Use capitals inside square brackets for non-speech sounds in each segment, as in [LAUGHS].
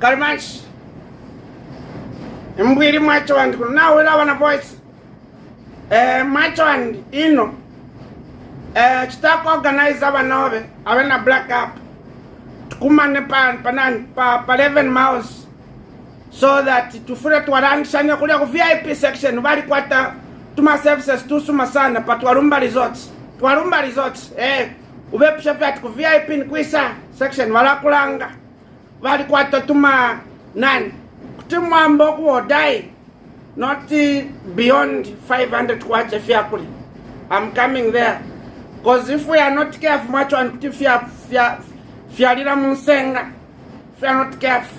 garimanshi. Mbwiri mwachowandi kuno. Nawira vana voice. Eh, mwachowandi ino. Eh, chitakuorganiza vanove ave na black up. Tikumane panani pa, pa 11 mouse so that tifure twarangishanya kulia ku vip section varikwata tuma services tusuma sana pa twarumba resorts twarumba resorts eh, uvepisha fyati ku vip nikuisa section valakulanga Bali tatuma tuma nani kuti mwambo kuwodai not beyond 500 kwacha fyakuli i'm coming there. Because if we are not careful macho and kuti fia fia lila munsenga if we are not careful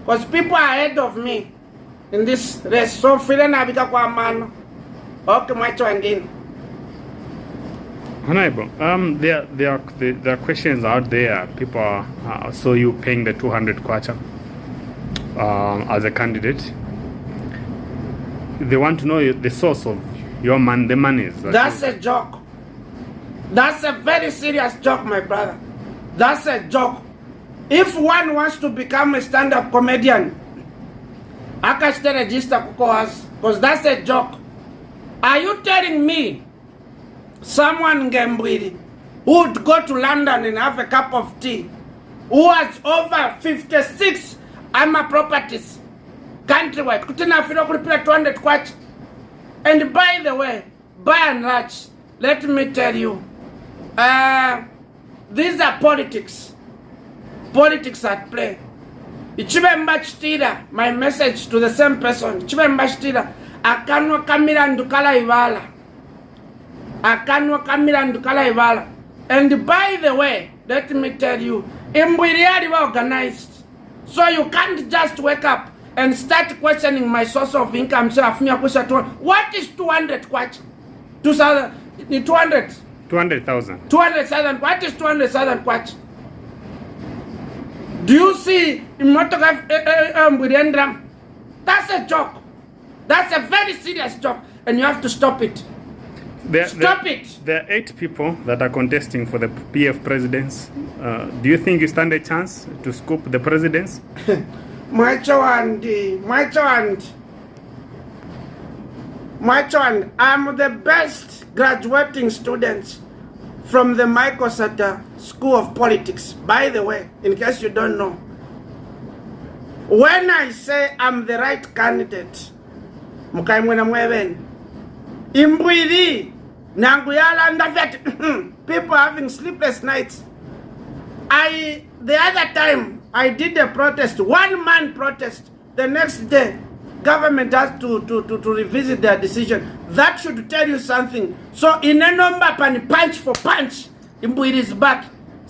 because people are ahead of me in this race. So file nabika kwa mano. Okay macho andini Honorable, um, there, there, are, there, are questions out there. People are, uh, saw you paying the 200 kwacha um, as a candidate. They want to know the source of your man, the monies. that That's you- a joke. That's a very serious joke, my brother. That's a joke. If one wants to become a stand-up comedian, I akashite register kukoas, because that's a joke. Are you telling me someone Ngembwiri who would go to London and have a cup of tea, who has over 56 ama properties countrywide, kutina afiro kulipira 200 kwacha? And by the way, by and large, let me tell you, uh, these are politics. Politics at play. Ichibemba chitira, my message to the same person. Ichibemba chitira, akanwa kamira ndukala ivala. Akanwa kamira ndukala ivala. And by the way, let me tell you, Imbwiriari were organized. So you can't just wake up and start questioning my source of income. Say, "Afumia kusha tu- What is 200 kwacha? 2000, ni 200. 200,000. 200,000 what is 200,000 kwacha do you see imotoka mbwirendra that's a joke that's a very serious joke and you have to stop it There, Stop there, it. There are eight people that are contesting for the PF presidents. Uh, do you think you stand a chance to scoop the presidents? [LAUGHS] Macho and Macho and Macho and I'm the best graduating student from the Michael Sata School of Politics. By the way, in case you don't know, when I say I'm the right candidate, mukaimwena mweven, imbwiri nangu yalanda vyati [CLEARS THROAT] people having sleepless nights. I the other time I did a protest, one man protest. The next day, government has to, to, to, to revisit their decision. That should tell you something. So in a number punch for punch, Imbwiri is back.